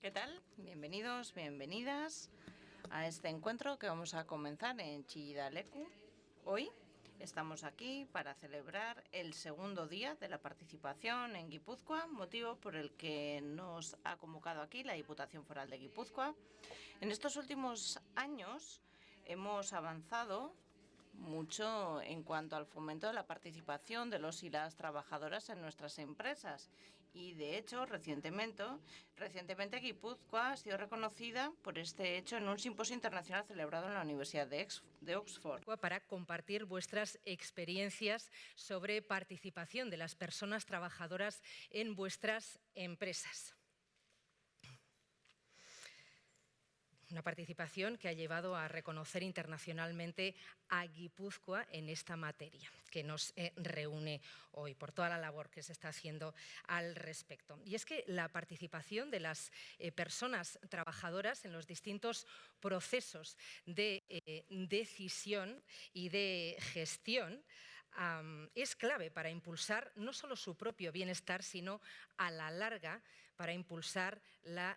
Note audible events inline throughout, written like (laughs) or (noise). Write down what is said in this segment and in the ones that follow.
¿Qué tal? Bienvenidos, bienvenidas a este encuentro que vamos a comenzar en Chillidalecu. Hoy estamos aquí para celebrar el segundo día de la participación en Guipúzcoa, motivo por el que nos ha convocado aquí la Diputación Foral de Guipúzcoa. En estos últimos años hemos avanzado mucho en cuanto al fomento de la participación de los y las trabajadoras en nuestras empresas. Y, de hecho, recientemente, recientemente Guipúzcoa ha sido reconocida por este hecho en un simposio internacional celebrado en la Universidad de, de Oxford. Para compartir vuestras experiencias sobre participación de las personas trabajadoras en vuestras empresas. Una participación que ha llevado a reconocer internacionalmente a Guipúzcoa en esta materia que nos eh, reúne hoy por toda la labor que se está haciendo al respecto. Y es que la participación de las eh, personas trabajadoras en los distintos procesos de eh, decisión y de gestión es clave para impulsar no solo su propio bienestar, sino a la larga para impulsar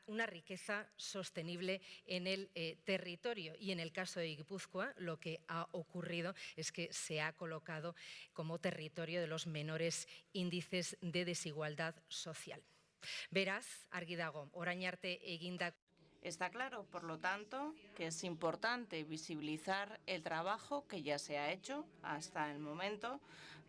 una riqueza sostenible en el eh, territorio. Y en el caso de Guipúzcoa, lo que ha ocurrido es que se ha colocado como territorio de los menores índices de desigualdad social. Beraz, argi dago, orain arte Está claro, por lo tanto, que es importante visibilizar el trabajo que ya se ha hecho hasta el momento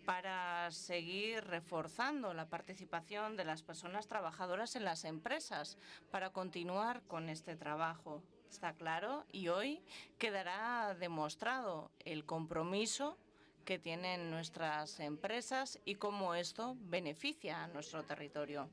para seguir reforzando la participación de las personas trabajadoras en las empresas, para continuar con este trabajo. Está claro y hoy quedará demostrado el compromiso que tienen nuestras empresas y cómo esto beneficia a nuestro territorio.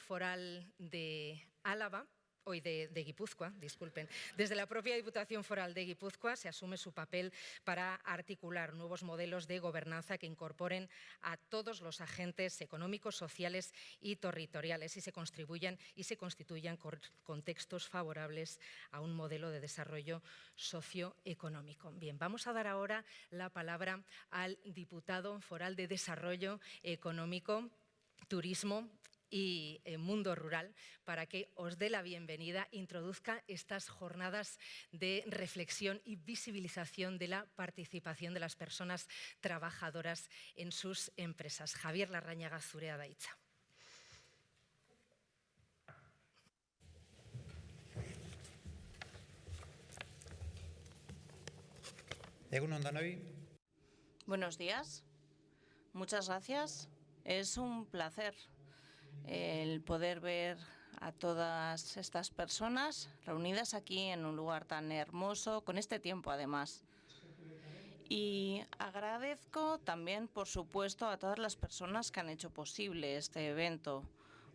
Foral de Álava hoy de, Guipúzcoa, disculpen. Desde la propia Diputación Foral de Guipúzcoa se asume su papel para articular nuevos modelos de gobernanza que incorporen a todos los agentes económicos, sociales y territoriales y se contribuyan y se constituyan contextos favorables a un modelo de desarrollo socioeconómico. Bien, vamos a dar ahora la palabra al diputado foral de Desarrollo Económico, Turismo y eh, Mundo Rural para que os dé la bienvenida, introduzca estas jornadas de reflexión y visibilización de la participación de las personas trabajadoras en sus empresas. Javier Larrañaga Zurea Daitza. Buenos días, muchas gracias. Es un placer el poder ver a todas estas personas reunidas aquí en un lugar tan hermoso, con este tiempo además. Y agradezco también, por supuesto, a todas las personas que han hecho posible este evento,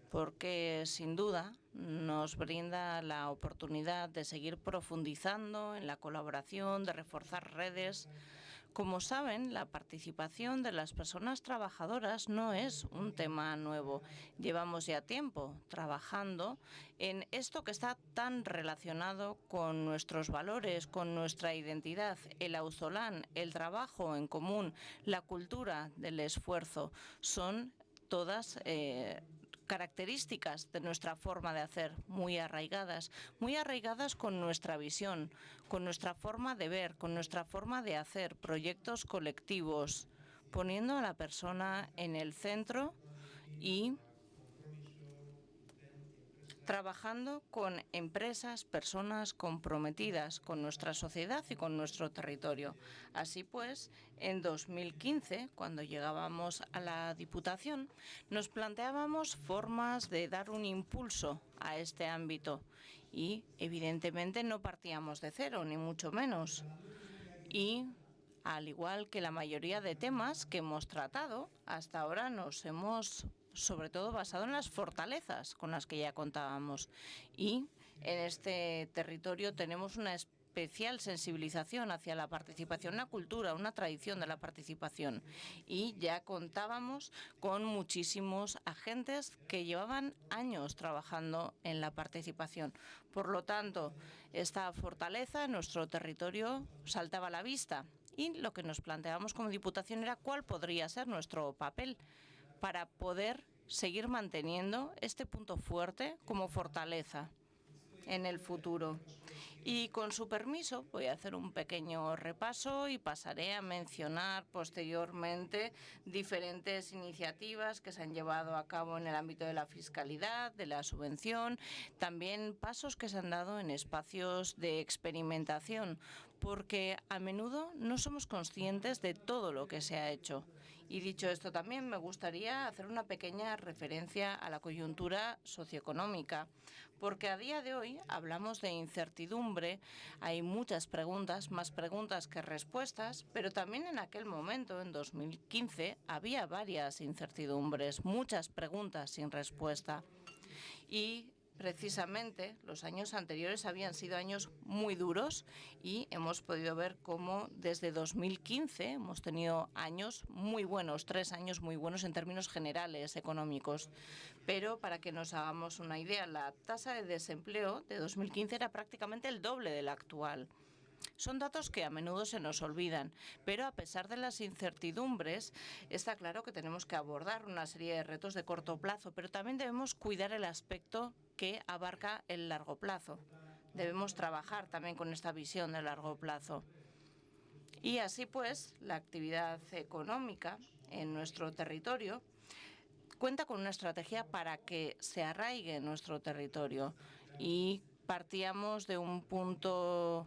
porque sin duda nos brinda la oportunidad de seguir profundizando en la colaboración, de reforzar redes, como saben, la participación de las personas trabajadoras no es un tema nuevo. Llevamos ya tiempo trabajando en esto que está tan relacionado con nuestros valores, con nuestra identidad, el auzolán, el trabajo en común, la cultura del esfuerzo. Son todas eh, características de nuestra forma de hacer, muy arraigadas, muy arraigadas con nuestra visión, con nuestra forma de ver, con nuestra forma de hacer proyectos colectivos, poniendo a la persona en el centro y trabajando con empresas, personas comprometidas con nuestra sociedad y con nuestro territorio. Así pues, en 2015, cuando llegábamos a la Diputación, nos planteábamos formas de dar un impulso a este ámbito y, evidentemente, no partíamos de cero, ni mucho menos. Y al igual que la mayoría de temas que hemos tratado, hasta ahora nos hemos sobre todo basado en las fortalezas con las que ya contábamos. Y en este territorio tenemos una especial sensibilización hacia la participación, una cultura, una tradición de la participación. Y ya contábamos con muchísimos agentes que llevaban años trabajando en la participación. Por lo tanto, esta fortaleza en nuestro territorio saltaba a la vista. Y lo que nos planteábamos como Diputación era cuál podría ser nuestro papel para poder seguir manteniendo este punto fuerte como fortaleza en el futuro. Y con su permiso voy a hacer un pequeño repaso y pasaré a mencionar posteriormente diferentes iniciativas que se han llevado a cabo en el ámbito de la fiscalidad, de la subvención, también pasos que se han dado en espacios de experimentación, porque a menudo no somos conscientes de todo lo que se ha hecho. Y dicho esto, también me gustaría hacer una pequeña referencia a la coyuntura socioeconómica, porque a día de hoy hablamos de incertidumbre, hay muchas preguntas, más preguntas que respuestas, pero también en aquel momento, en 2015, había varias incertidumbres, muchas preguntas sin respuesta. Y precisamente los años anteriores habían sido años muy duros y hemos podido ver cómo desde 2015 hemos tenido años muy buenos, tres años muy buenos en términos generales económicos. Pero para que nos hagamos una idea, la tasa de desempleo de 2015 era prácticamente el doble de la actual. Son datos que a menudo se nos olvidan, pero a pesar de las incertidumbres, está claro que tenemos que abordar una serie de retos de corto plazo, pero también debemos cuidar el aspecto que abarca el largo plazo. Debemos trabajar también con esta visión de largo plazo. Y así pues, la actividad económica en nuestro territorio cuenta con una estrategia para que se arraigue en nuestro territorio y partíamos de un punto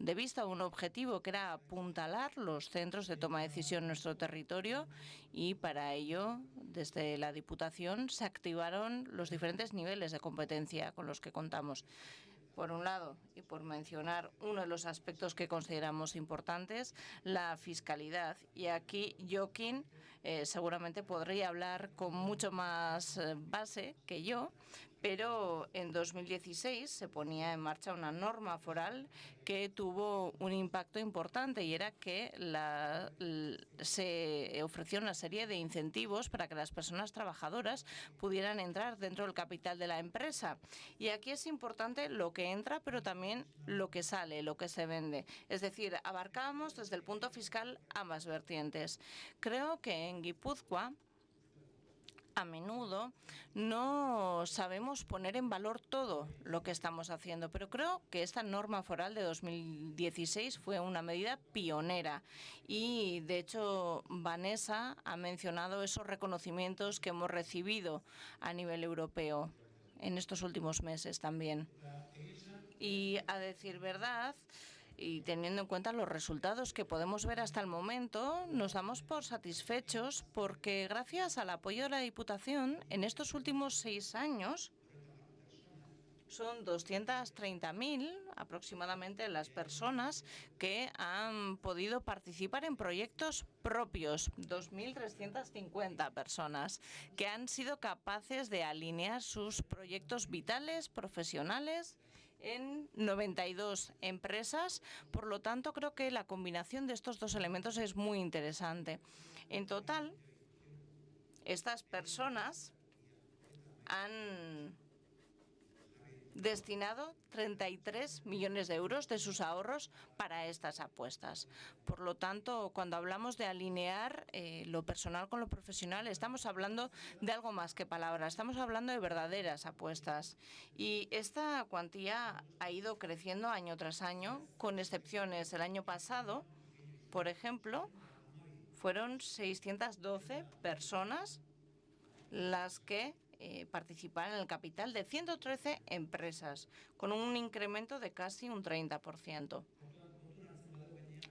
de vista un objetivo que era apuntalar los centros de toma de decisión en nuestro territorio y para ello desde la Diputación se activaron los diferentes niveles de competencia con los que contamos. Por un lado, y por mencionar uno de los aspectos que consideramos importantes, la fiscalidad. Y aquí Joaquín eh, seguramente podría hablar con mucho más eh, base que yo, pero en 2016 se ponía en marcha una norma foral que tuvo un impacto importante y era que se ofreció una serie de incentivos para que las personas trabajadoras pudieran entrar dentro del capital de la empresa. Y aquí es importante lo que entra, pero también lo que sale, lo que se vende. Es decir, abarcamos desde el punto fiscal ambas vertientes. Creo que en Guipúzcoa a menudo no sabemos poner en valor todo lo que estamos haciendo, pero creo que esta norma foral de 2016 fue una medida pionera y, de hecho, Vanessa ha mencionado esos reconocimientos que hemos recibido a nivel europeo en estos últimos meses también. Y, a decir verdad, y teniendo en cuenta los resultados que podemos ver hasta el momento, nos damos por satisfechos porque gracias al apoyo de la Diputación, en estos últimos seis años, son 230.000 aproximadamente las personas que han podido participar en proyectos propios, 2.350 personas que han sido capaces de alinear sus proyectos vitales, profesionales en 92 empresas. Por lo tanto, creo que la combinación de estos dos elementos es muy interesante. En total, estas personas han destinado 33 millones de euros de sus ahorros para estas apuestas. Por lo tanto, cuando hablamos de alinear eh, lo personal con lo profesional, estamos hablando de algo más que palabras, estamos hablando de verdaderas apuestas. Y esta cuantía ha ido creciendo año tras año, con excepciones. El año pasado, por ejemplo, fueron 612 personas las que eh, participar en el capital de 113 empresas, con un incremento de casi un 30%.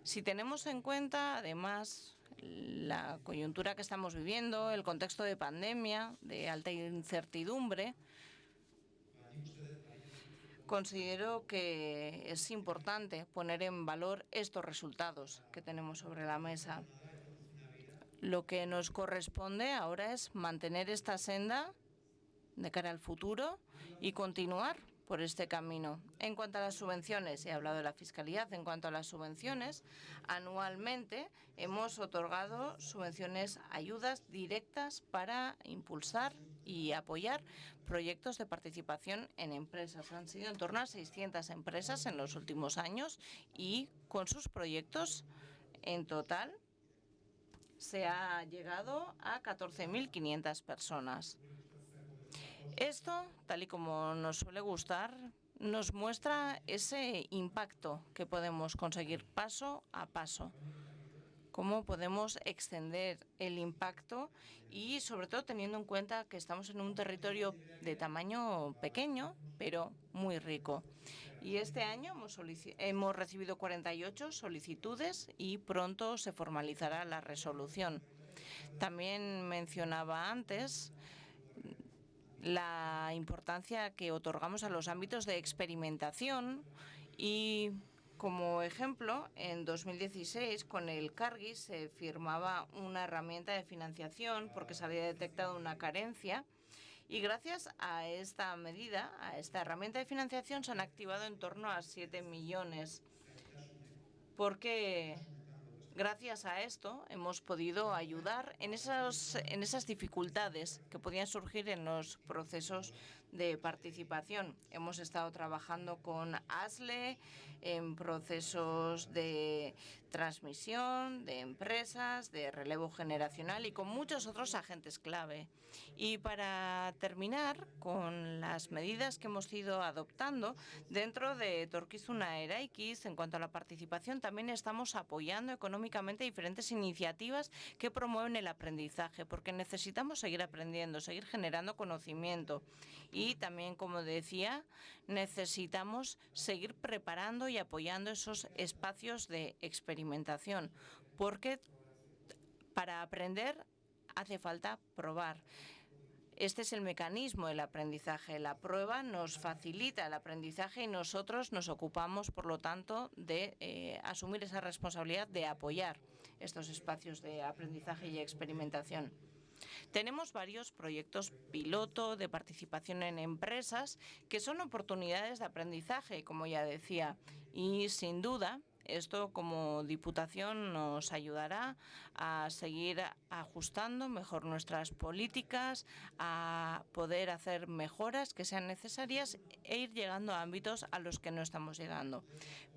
Si tenemos en cuenta, además, la coyuntura que estamos viviendo, el contexto de pandemia, de alta incertidumbre, considero que es importante poner en valor estos resultados que tenemos sobre la mesa. Lo que nos corresponde ahora es mantener esta senda de cara al futuro y continuar por este camino. En cuanto a las subvenciones, he hablado de la fiscalidad, en cuanto a las subvenciones, anualmente hemos otorgado subvenciones, ayudas directas para impulsar y apoyar proyectos de participación en empresas. Han sido en torno a 600 empresas en los últimos años y con sus proyectos en total se ha llegado a 14.500 personas. Esto, tal y como nos suele gustar, nos muestra ese impacto que podemos conseguir paso a paso cómo podemos extender el impacto y sobre todo teniendo en cuenta que estamos en un territorio de tamaño pequeño, pero muy rico. Y este año hemos, hemos recibido 48 solicitudes y pronto se formalizará la resolución. También mencionaba antes la importancia que otorgamos a los ámbitos de experimentación y como ejemplo, en 2016 con el Cargis se firmaba una herramienta de financiación porque se había detectado una carencia y gracias a esta medida, a esta herramienta de financiación, se han activado en torno a 7 millones. Porque gracias a esto hemos podido ayudar en, en esas dificultades que podían surgir en los procesos de participación. Hemos estado trabajando con ASLE en procesos de transmisión, de empresas, de relevo generacional y con muchos otros agentes clave. Y para terminar con las medidas que hemos ido adoptando dentro de Torquizuna Eraikis en cuanto a la participación, también estamos apoyando económicamente diferentes iniciativas que promueven el aprendizaje, porque necesitamos seguir aprendiendo, seguir generando conocimiento también, como decía, necesitamos seguir preparando y apoyando esos espacios de experimentación, porque para aprender hace falta probar. Este es el mecanismo del aprendizaje. La prueba nos facilita el aprendizaje y nosotros nos ocupamos, por lo tanto, de eh, asumir esa responsabilidad de apoyar estos espacios de aprendizaje y experimentación. Tenemos varios proyectos piloto de participación en empresas que son oportunidades de aprendizaje, como ya decía, y sin duda esto como Diputación nos ayudará a seguir ajustando mejor nuestras políticas, a poder hacer mejoras que sean necesarias e ir llegando a ámbitos a los que no estamos llegando.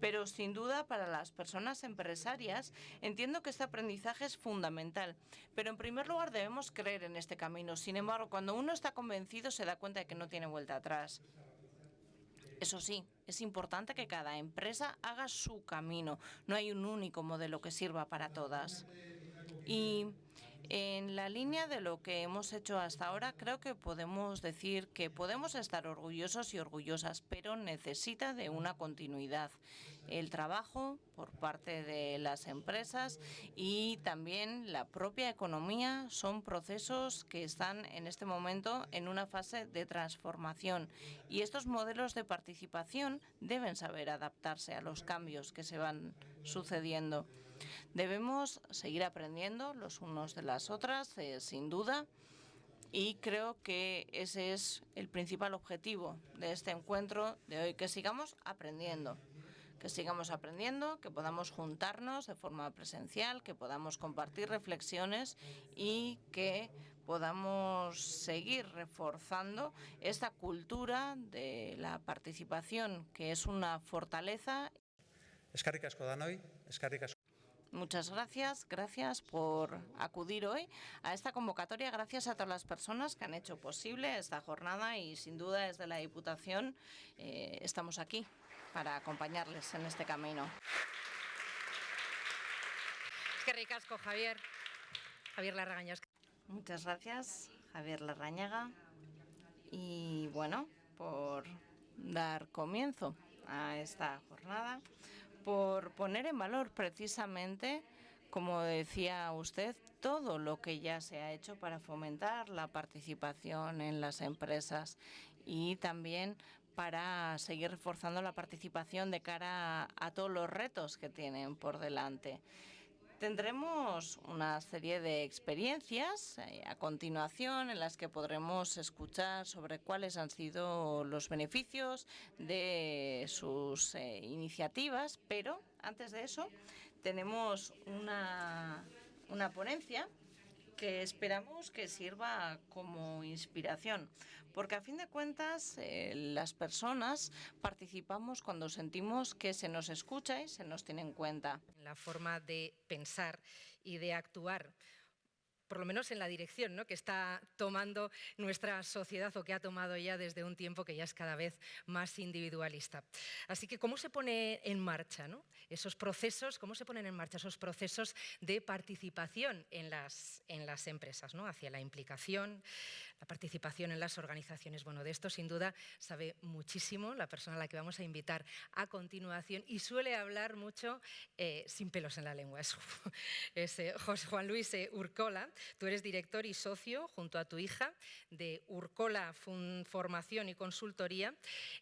Pero sin duda para las personas empresarias entiendo que este aprendizaje es fundamental. Pero en primer lugar debemos creer en este camino. Sin embargo, cuando uno está convencido se da cuenta de que no tiene vuelta atrás. Eso sí, es importante que cada empresa haga su camino. No hay un único modelo que sirva para todas. En la línea de lo que hemos hecho hasta ahora, creo que podemos decir que podemos estar orgullosos y orgullosas, pero necesita de una continuidad. El trabajo por parte de las empresas y también la propia economía son procesos que están en este momento en una fase de transformación y estos modelos de participación deben saber adaptarse a los cambios que se van sucediendo. Debemos seguir aprendiendo los unos de las otras, eh, sin duda, y creo que ese es el principal objetivo de este encuentro de hoy, que sigamos aprendiendo que sigamos aprendiendo, que podamos juntarnos de forma presencial, que podamos compartir reflexiones y que podamos seguir reforzando esta cultura de la participación, que es una fortaleza. Muchas gracias, gracias por acudir hoy a esta convocatoria, gracias a todas las personas que han hecho posible esta jornada y sin duda desde la Diputación eh, estamos aquí para acompañarles en este camino. Es que ricasco, Javier. Javier. Muchas gracias, Javier Larrañaga. Y bueno, por dar comienzo a esta jornada por poner en valor precisamente, como decía usted, todo lo que ya se ha hecho para fomentar la participación en las empresas y también para seguir reforzando la participación de cara a, todos los retos que tienen por delante. Tendremos una serie de experiencias eh, a continuación en las que podremos escuchar sobre cuáles han sido los beneficios de sus eh, iniciativas, pero antes de eso tenemos una, una ponencia que esperamos que sirva como inspiración, porque a fin de cuentas eh, las personas participamos cuando sentimos que se nos escucha y se nos tiene en cuenta. La forma de pensar y de actuar por lo menos en la dirección ¿no? que está tomando nuestra sociedad o que ha tomado ya desde un tiempo que ya es cada vez más individualista. Así que, ¿cómo se pone en marcha ¿no? esos procesos, cómo se ponen en marcha esos procesos de participación en las, en las empresas, ¿no? hacia la implicación, la participación en las organizaciones. Bueno, de esto sin duda sabe muchísimo la persona a la que vamos a invitar a continuación y suele hablar mucho eh, sin pelos en la lengua. Es, eh, José Juan Luis eh, Urcola, tú eres director y socio junto a tu hija de Urcola Formación y Consultoría.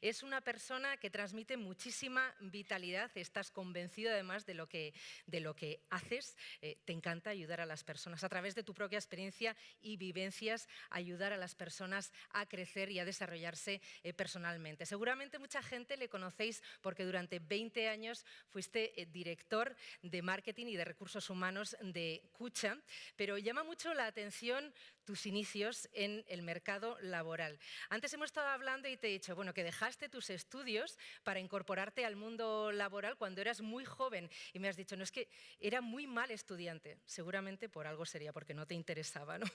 Es una persona que transmite muchísima vitalidad, estás convencido además de lo que, de lo que haces, te encanta ayudar a las personas a través de tu propia experiencia y vivencias, ayudar a las personas a crecer y a desarrollarse eh, personalmente. Seguramente mucha gente le conocéis porque durante 20 años fuiste eh, director de marketing y de recursos humanos de Cucha, pero llama mucho la atención tus inicios en el mercado laboral. Antes hemos estado hablando y te he dicho, bueno, que dejaste tus estudios para incorporarte al mundo laboral cuando eras muy joven y me has dicho, no, es que era muy mal estudiante. Seguramente por algo sería, porque no te interesaba, ¿no?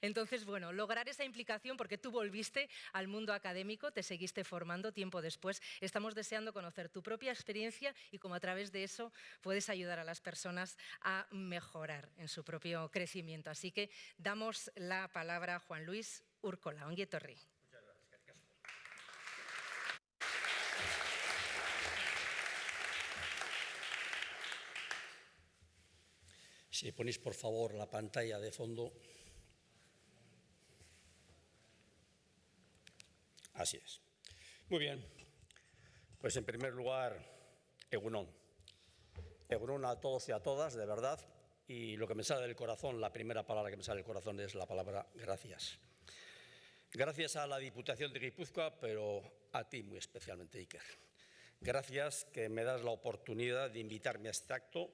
Entonces, bueno, lograr esa implicación porque tú volviste al mundo académico, te seguiste formando tiempo después. Estamos deseando conocer tu propia experiencia y cómo a través de eso puedes ayudar a las personas a mejorar en su propio crecimiento. Así que damos la palabra a Juan Luis Urcola. Onguietorri. Si ponéis por favor la pantalla de fondo. Así es. Muy bien. Pues en primer lugar, Egunon. Egunon a todos y a todas, de verdad. Y lo que me sale del corazón, la primera palabra que me sale del corazón es la palabra gracias. Gracias a la Diputación de Guipúzcoa, pero a ti muy especialmente, Iker. Gracias que me das la oportunidad de invitarme a este acto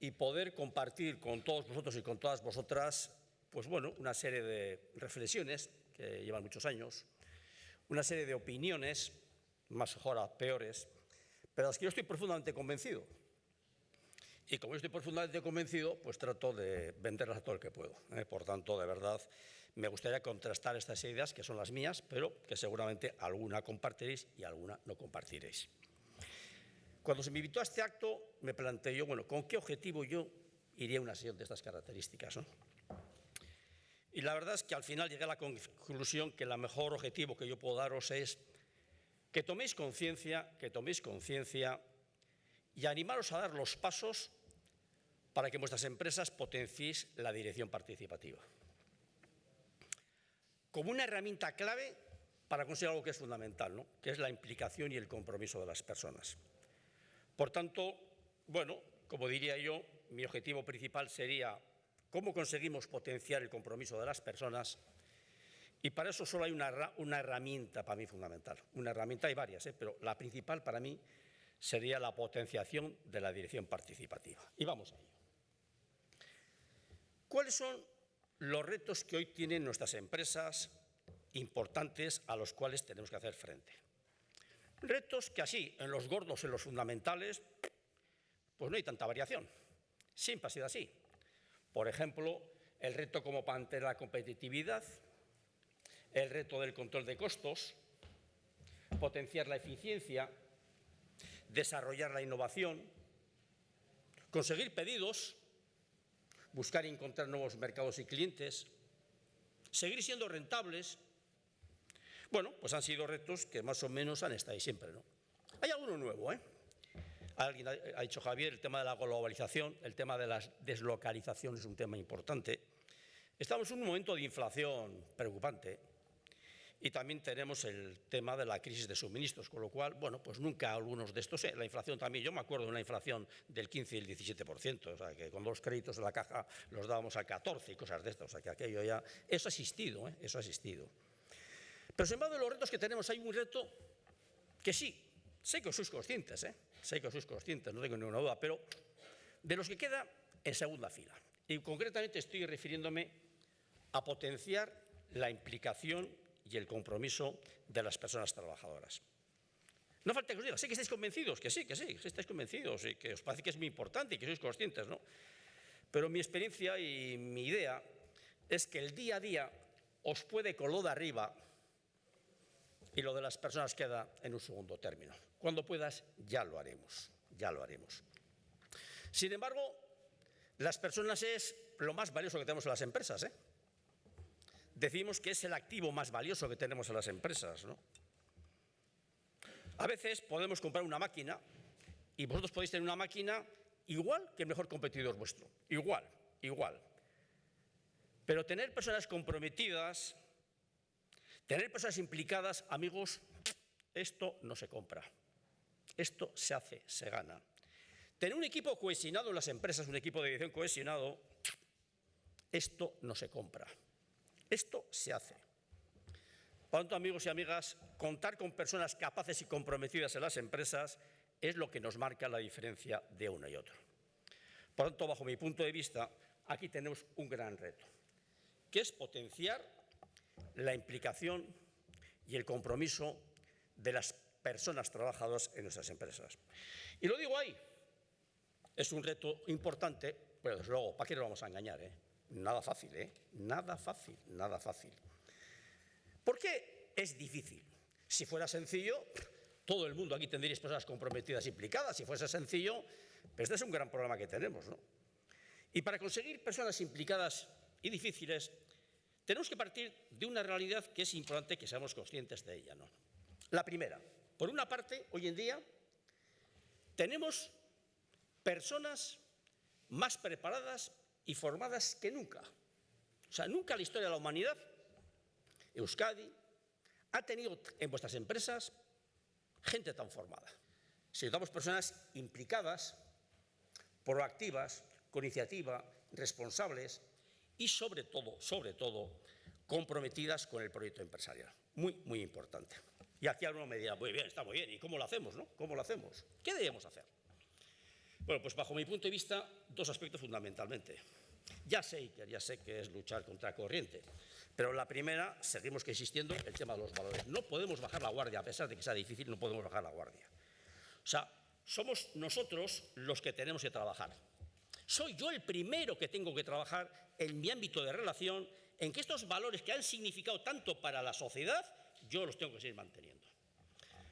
y poder compartir con todos vosotros y con todas vosotras, pues bueno, una serie de reflexiones que llevan muchos años, una serie de opiniones, más o peores, pero las que yo estoy profundamente convencido. Y como yo estoy profundamente convencido, pues trato de venderlas todo el que puedo. ¿eh? Por tanto, de verdad, me gustaría contrastar estas ideas, que son las mías, pero que seguramente alguna compartiréis y alguna no compartiréis. Cuando se me invitó a este acto, me planteé yo, bueno, ¿con qué objetivo yo iría a una sesión de estas características? ¿no? Y la verdad es que al final llegué a la conclusión que el mejor objetivo que yo puedo daros es que toméis conciencia, que toméis conciencia y animaros a dar los pasos para que vuestras empresas potenciéis la dirección participativa. Como una herramienta clave para conseguir algo que es fundamental, ¿no? que es la implicación y el compromiso de las personas. Por tanto, bueno, como diría yo, mi objetivo principal sería ¿Cómo conseguimos potenciar el compromiso de las personas? Y para eso solo hay una, herramienta para mí fundamental. Una herramienta, hay varias, ¿eh? pero la principal para mí sería la potenciación de la dirección participativa. Y vamos a ello. ¿Cuáles son los retos que hoy tienen nuestras empresas importantes a los cuales tenemos que hacer frente? Retos que así, en los gordos, en los fundamentales, pues no hay tanta variación. Siempre ha sido así. Por ejemplo, el reto como mantener la competitividad, el reto del control de costos, potenciar la eficiencia, desarrollar la innovación, conseguir pedidos, buscar y encontrar nuevos mercados y clientes, seguir siendo rentables. Bueno, pues han sido retos que más o menos han estado ahí siempre, ¿no? Hay alguno nuevo, ¿eh? Alguien ha dicho Javier, el tema de la globalización, el tema de la deslocalización es un tema importante. Estamos en un momento de inflación preocupante y también tenemos el tema de la crisis de suministros, con lo cual, bueno, pues nunca algunos de estos, eh, la inflación también, yo me acuerdo de una inflación del 15 y el 17%, o sea, que con los créditos de la caja los dábamos al 14 y cosas de estas, o sea, que aquello ya, eso ha existido, ¿eh? eso ha existido. Pero sin embargo, de los retos que tenemos, hay un reto que sí, sé que sois conscientes, ¿eh? sé que sois conscientes, no tengo ninguna duda, pero de los que queda en segunda fila. Y concretamente estoy refiriéndome a potenciar la implicación y el compromiso de las personas trabajadoras. No falta que os diga, sé que estáis convencidos, que sí, que sí, que estáis convencidos y que os parece que es muy importante y que sois conscientes, ¿no? Pero mi experiencia y mi idea es que el día a día os puede con lo de arriba y lo de las personas queda en un segundo término. Cuando puedas, ya lo haremos, ya lo haremos. Sin embargo, las personas es lo más valioso que tenemos en las empresas. ¿eh? Decimos que es el activo más valioso que tenemos en las empresas. ¿no? A veces podemos comprar una máquina y vosotros podéis tener una máquina igual que el mejor competidor vuestro. Igual, igual. Pero tener personas comprometidas, tener personas implicadas, amigos, esto no se compra. Esto se hace, se gana. Tener un equipo cohesionado en las empresas, un equipo de dirección cohesionado, esto no se compra. Esto se hace. Por tanto, amigos y amigas, contar con personas capaces y comprometidas en las empresas es lo que nos marca la diferencia de uno y otro. Por tanto, bajo mi punto de vista, aquí tenemos un gran reto, que es potenciar la implicación y el compromiso de las personas trabajadoras en nuestras empresas. Y lo digo ahí, es un reto importante, pero desde luego, ¿para qué nos vamos a engañar? Eh? Nada fácil, ¿eh? Nada fácil, nada fácil. ¿Por qué es difícil? Si fuera sencillo, todo el mundo aquí tendría personas comprometidas implicadas. Si fuese sencillo, pero este es un gran problema que tenemos. ¿no? Y para conseguir personas implicadas y difíciles, tenemos que partir de una realidad que es importante que seamos conscientes de ella. ¿no? La primera, por una parte, hoy en día tenemos personas más preparadas y formadas que nunca. O sea, nunca en la historia de la humanidad, Euskadi ha tenido en vuestras empresas gente tan formada. Si personas implicadas, proactivas, con iniciativa, responsables y sobre todo, sobre todo, comprometidas con el proyecto empresarial. Muy, muy importante. Y aquí alguno me dirá, muy bien, está muy bien, ¿y cómo lo hacemos, no? ¿Cómo lo hacemos? ¿Qué debemos hacer? Bueno, pues bajo mi punto de vista, dos aspectos fundamentalmente. Ya sé, ya sé que es luchar contra corriente, pero la primera, seguimos que existiendo el tema de los valores. No podemos bajar la guardia, a pesar de que sea difícil, no podemos bajar la guardia. O sea, somos nosotros los que tenemos que trabajar. Soy yo el primero que tengo que trabajar en mi ámbito de relación, en que estos valores que han significado tanto para la sociedad, yo los tengo que seguir manteniendo.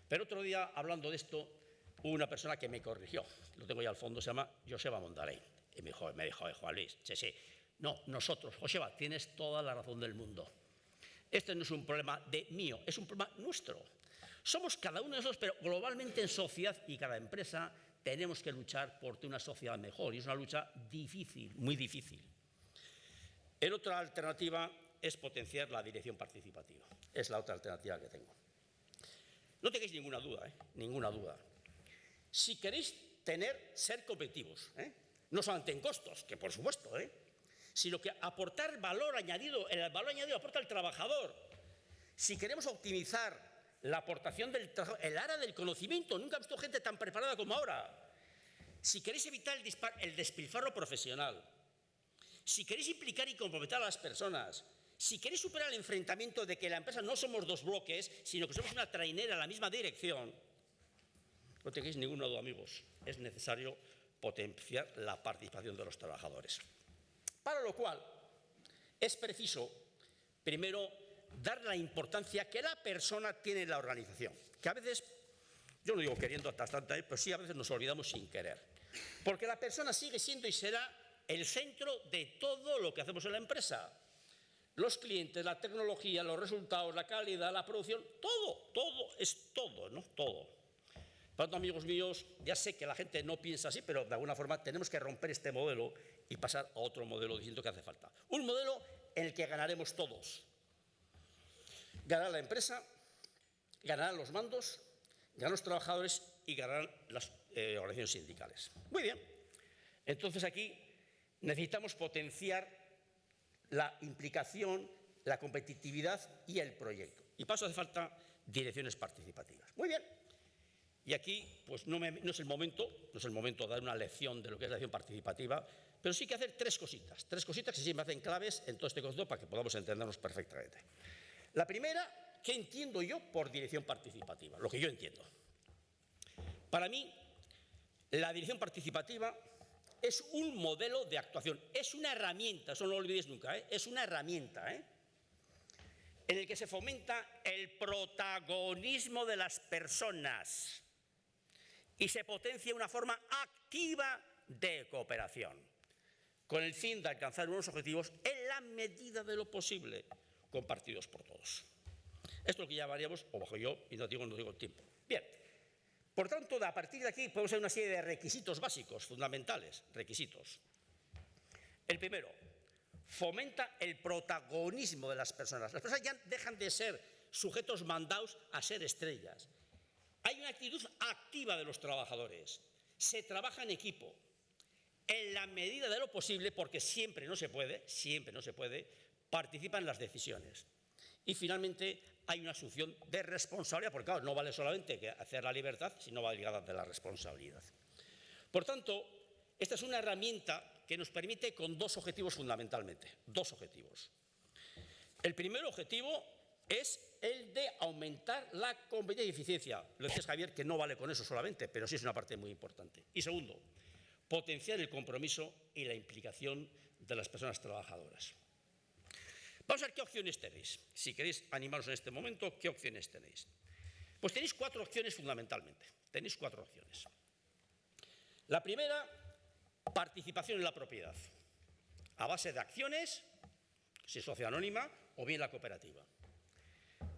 Pero otro día, hablando de esto, hubo una persona que me corrigió, lo tengo ya al fondo, se llama Joseba Mondaley. Y me dijo, me dijo Juan Luis, sí, sí, no, nosotros, Joseba, tienes toda la razón del mundo. Este no es un problema de mío, es un problema nuestro. Somos cada uno de nosotros, pero globalmente en sociedad y cada empresa tenemos que luchar por una sociedad mejor. Y es una lucha difícil, muy difícil. El otra alternativa es potenciar la dirección participativa. Es la otra alternativa que tengo. No tengáis ninguna duda, ¿eh? ninguna duda. Si queréis tener, ser competitivos, ¿eh? no solamente en costos, que por supuesto, ¿eh? sino que aportar valor añadido, el valor añadido aporta el trabajador. Si queremos optimizar la aportación del el área del conocimiento, nunca he visto gente tan preparada como ahora. Si queréis evitar el, el despilfarro profesional, si queréis implicar y comprometer a las personas, si queréis superar el enfrentamiento de que la empresa no somos dos bloques, sino que somos una trainera en la misma dirección, no tengáis ninguna duda, amigos, es necesario potenciar la participación de los trabajadores. Para lo cual es preciso, primero, dar la importancia que la persona tiene en la organización, que a veces, yo no digo queriendo hasta tanta, pero sí a veces nos olvidamos sin querer. Porque la persona sigue siendo y será el centro de todo lo que hacemos en la empresa. Los clientes, la tecnología, los resultados, la calidad, la producción, todo, todo, es todo, ¿no? Todo. Por tanto, amigos míos, ya sé que la gente no piensa así, pero de alguna forma tenemos que romper este modelo y pasar a otro modelo diciendo que hace falta. Un modelo en el que ganaremos todos. Ganará la empresa, ganarán los mandos, ganarán los trabajadores y ganarán las eh, organizaciones sindicales. Muy bien. Entonces aquí necesitamos potenciar la implicación, la competitividad y el proyecto. Y paso hace falta direcciones participativas. Muy bien. Y aquí pues no, es el momento, no es el momento de dar una lección de lo que es la acción participativa, pero sí que hacer tres cositas, tres cositas que sí me hacen claves en todo este concepto para que podamos entendernos perfectamente. La primera, ¿qué entiendo yo por dirección participativa? Lo que yo entiendo. Para mí, la dirección participativa es un modelo de actuación, es una herramienta, eso no lo olvidéis nunca, ¿eh? es una herramienta, ¿eh? en el que se fomenta el protagonismo de las personas y se potencia una forma activa de cooperación, con el fin de alcanzar unos objetivos en la medida de lo posible, compartidos por todos. Esto es lo que llamaríamos, o bajo yo, y no digo, no digo el tiempo. Bien, por tanto, a partir de aquí podemos hacer una serie de requisitos básicos, fundamentales, requisitos. El primero, fomenta el protagonismo de las personas. Las personas ya dejan de ser sujetos mandados a ser estrellas. Hay una actitud activa de los trabajadores. Se trabaja en equipo. En la medida de lo posible, porque siempre no se puede, siempre no se puede, participan en las decisiones. Y finalmente hay una asunción de responsabilidad, porque claro, no vale solamente hacer la libertad, sino va ligada de la responsabilidad. Por tanto, esta es una herramienta que nos permite con dos objetivos fundamentalmente, dos objetivos. El primer objetivo es el de aumentar la competencia y eficiencia. Lo decías, Javier, que no vale con eso solamente, pero sí es una parte muy importante. Y segundo, potenciar el compromiso y la implicación de las personas trabajadoras. Vamos a ver qué opciones tenéis. Si queréis animaros en este momento, ¿qué opciones tenéis? Pues tenéis cuatro opciones fundamentalmente. Tenéis cuatro opciones. La primera participación en la propiedad, a base de acciones, si sociedad anónima, o bien la cooperativa.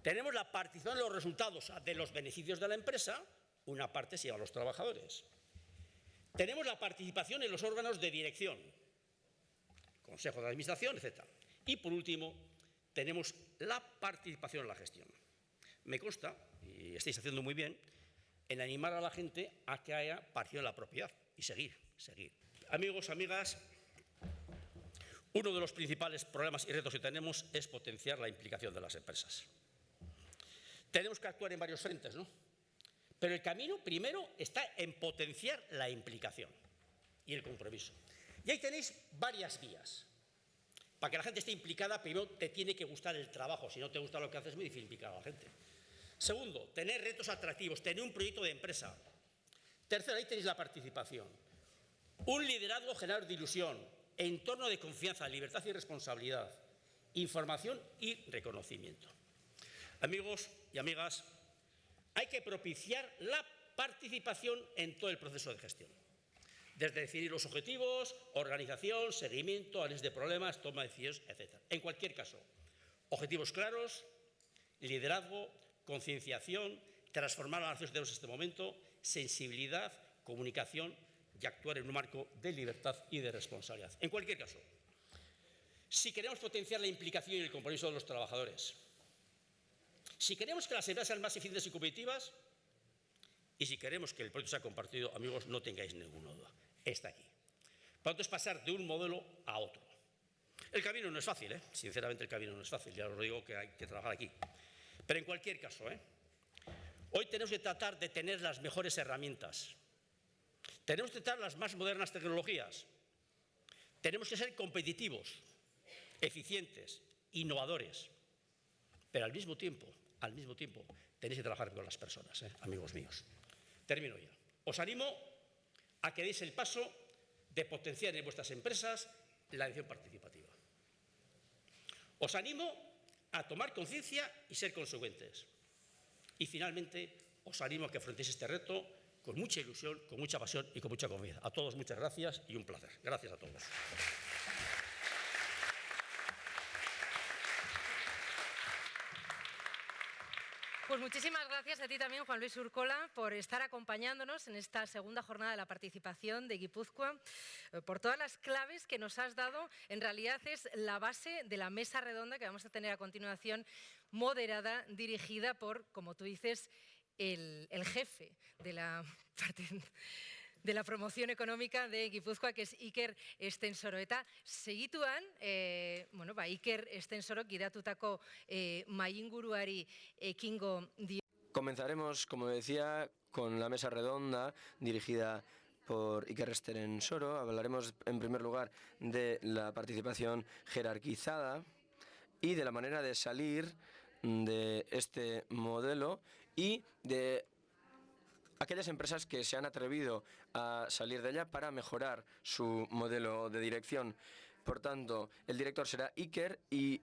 Tenemos la participación en los resultados de los beneficios de la empresa, una parte se lleva a los trabajadores. Tenemos la participación en los órganos de dirección, consejo de administración, etc. Y por último, tenemos la participación en la gestión. Me consta, y estáis haciendo muy bien, en animar a la gente a que haya participación en la propiedad y seguir, seguir. Amigos, amigas, uno de los principales problemas y retos que tenemos es potenciar la implicación de las empresas. Tenemos que actuar en varios frentes, ¿no? Pero el camino primero está en potenciar la implicación y el compromiso. Y ahí tenéis varias vías. Para que la gente esté implicada, primero te tiene que gustar el trabajo. Si no te gusta lo que haces, es muy difícil implicar a la gente. Segundo, tener retos atractivos, tener un proyecto de empresa. Tercero, ahí tenéis la participación. Un liderazgo generador de ilusión, entorno de confianza, libertad y responsabilidad, información y reconocimiento. Amigos y amigas, hay que propiciar la participación en todo el proceso de gestión. Desde definir los objetivos, organización, seguimiento, análisis de problemas, toma de decisiones, etc. En cualquier caso, objetivos claros, liderazgo, concienciación, transformar a las nación en este momento, sensibilidad, comunicación y actuar en un marco de libertad y de responsabilidad. En cualquier caso, si queremos potenciar la implicación y el compromiso de los trabajadores, si queremos que las empresas sean más eficientes y competitivas, y si queremos que el proyecto sea compartido, amigos, no tengáis ninguna duda, está aquí. Por tanto, es pasar de un modelo a otro. El camino no es fácil, ¿eh? sinceramente el camino no es fácil, ya os digo que hay que trabajar aquí. Pero en cualquier caso, ¿eh? hoy tenemos que tratar de tener las mejores herramientas tenemos que tratar las más modernas tecnologías. Tenemos que ser competitivos, eficientes, innovadores. Pero al mismo tiempo, al mismo tiempo, tenéis que trabajar con las personas, ¿eh? amigos míos. Termino ya. Os animo a que deis el paso de potenciar en vuestras empresas la edición participativa. Os animo a tomar conciencia y ser consecuentes. Y finalmente, os animo a que afrontéis este reto con mucha ilusión, con mucha pasión y con mucha confianza. A todos muchas gracias y un placer. Gracias a todos. Pues muchísimas gracias a ti también, Juan Luis Urcola, por estar acompañándonos en esta segunda jornada de la participación de Guipúzcoa, eh, por todas las claves que nos has dado. En realidad es la base de la mesa redonda que vamos a tener a continuación, moderada, dirigida por, como tú dices, el, jefe de la (laughs) de la promoción económica de Guipúzcoa, que es Iker Estensoro. Eta segituan, e, bueno, ba, Iker Estensoro gidatutako e, mainguruari ekingo dio. Comenzaremos, como decía, con la mesa redonda dirigida por Iker Steren Soro. Hablaremos en primer lugar de la participación jerarquizada y de la manera de salir de este modelo y de aquellas empresas que se han atrevido a salir de ella para mejorar su modelo de dirección. Por tanto, el director será Iker y